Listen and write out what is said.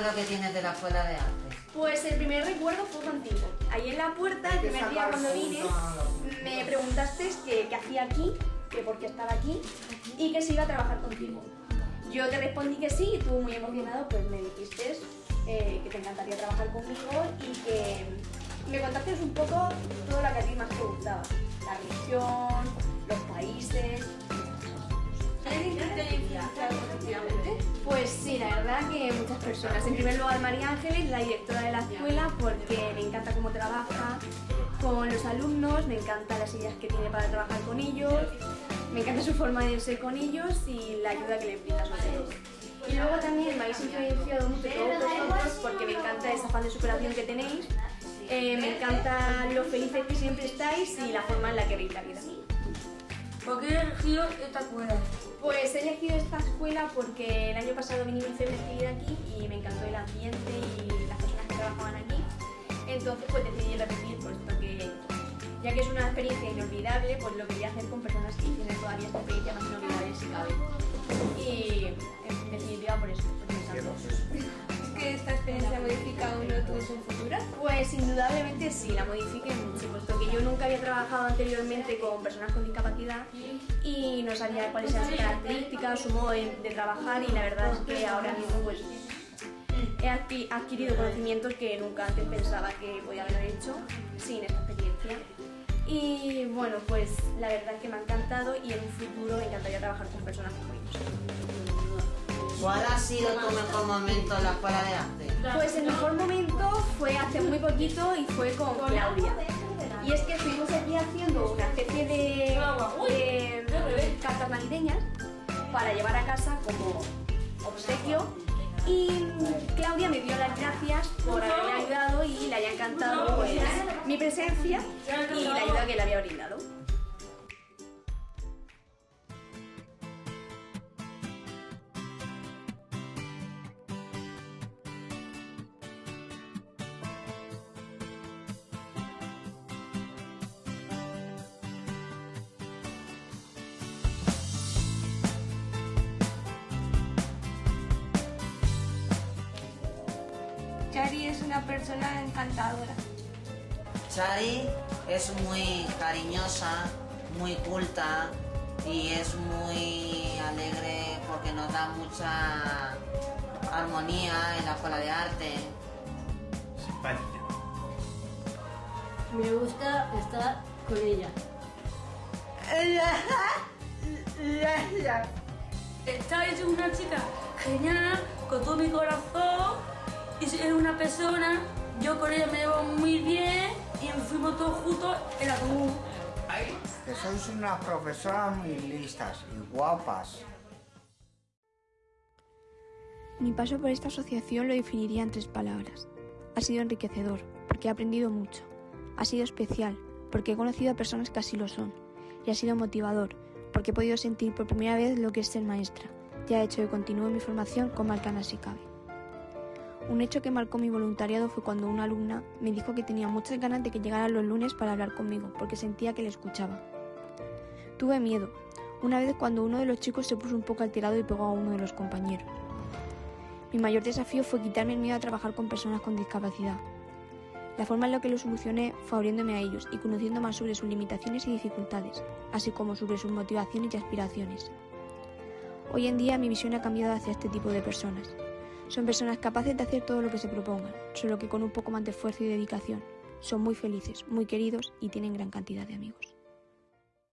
recuerdo que tienes de la escuela de arte? Pues el primer recuerdo fue contigo. Ahí en la puerta, el primer día cuando vine, me preguntaste qué hacía aquí, que por qué estaba aquí y que se iba a trabajar contigo. Yo te respondí que sí y tú muy emocionado pues me dijiste eh, que te encantaría trabajar conmigo y que me contaste un poco todo lo que a ti más te verdad que muchas personas. En primer lugar María Ángeles, la directora de la escuela, porque me encanta cómo trabaja con los alumnos, me encantan las ideas que tiene para trabajar con ellos, me encanta su forma de ser con ellos y la ayuda que le brinda a ellos. Y luego también me habéis influenciado mucho todos vosotros porque me encanta esa fan de superación que tenéis, eh, me encanta lo felices que siempre estáis y la forma en la que veis la vida. ¿Por qué he elegido esta escuela? Pues he elegido esta escuela porque el año pasado vine a vivir aquí y me encantó el ambiente y las personas que trabajaban aquí. Entonces pues decidí repetir puesto que ya que es una experiencia inolvidable, pues lo quería hacer con personas que tienen todavía esta experiencia más inolvidable si cabe. Y en definitiva por eso, ¿Es que esta experiencia modifica uno tu visión futura? Pues indudablemente sí, la que yo nunca había trabajado anteriormente con personas con discapacidad y no sabía cuáles eran sus características, su modo de, de trabajar y la verdad es que ahora mismo pues he adquirido conocimientos que nunca antes pensaba que podía haber hecho sin esta experiencia. Y bueno, pues la verdad es que me ha encantado y en un futuro me encantaría trabajar con personas como ellos. ¿Cuál ha sido tu mejor momento en la escuela de arte? Pues el mejor momento fue hace muy poquito y fue con Claudia. Y es que estuvimos aquí haciendo una especie de, de cartas navideñas para llevar a casa como obsequio. Y Claudia me dio las gracias por haberme ayudado y le haya encantado pues, mi presencia y la ayuda que le había brindado. Chari es una persona encantadora. Chari es muy cariñosa, muy culta y es muy alegre porque nos da mucha armonía en la escuela de arte. Simpática. Me gusta estar con ella. Chari es una chica genial, con todo mi corazón, es una persona, yo con ella me llevo muy bien y fuimos todos juntos en la común. Que sois unas profesoras muy listas y guapas. Mi paso por esta asociación lo definiría en tres palabras. Ha sido enriquecedor, porque he aprendido mucho. Ha sido especial, porque he conocido a personas que así lo son. Y ha sido motivador, porque he podido sentir por primera vez lo que es ser maestra. Y ha hecho que continúe mi formación con más ganas si cabe. Un hecho que marcó mi voluntariado fue cuando una alumna me dijo que tenía muchas ganas de que llegara los lunes para hablar conmigo, porque sentía que le escuchaba. Tuve miedo, una vez cuando uno de los chicos se puso un poco alterado y pegó a uno de los compañeros. Mi mayor desafío fue quitarme el miedo a trabajar con personas con discapacidad. La forma en la que lo solucioné fue abriéndome a ellos y conociendo más sobre sus limitaciones y dificultades, así como sobre sus motivaciones y aspiraciones. Hoy en día mi visión ha cambiado hacia este tipo de personas. Son personas capaces de hacer todo lo que se propongan, solo que con un poco más de esfuerzo y dedicación. Son muy felices, muy queridos y tienen gran cantidad de amigos.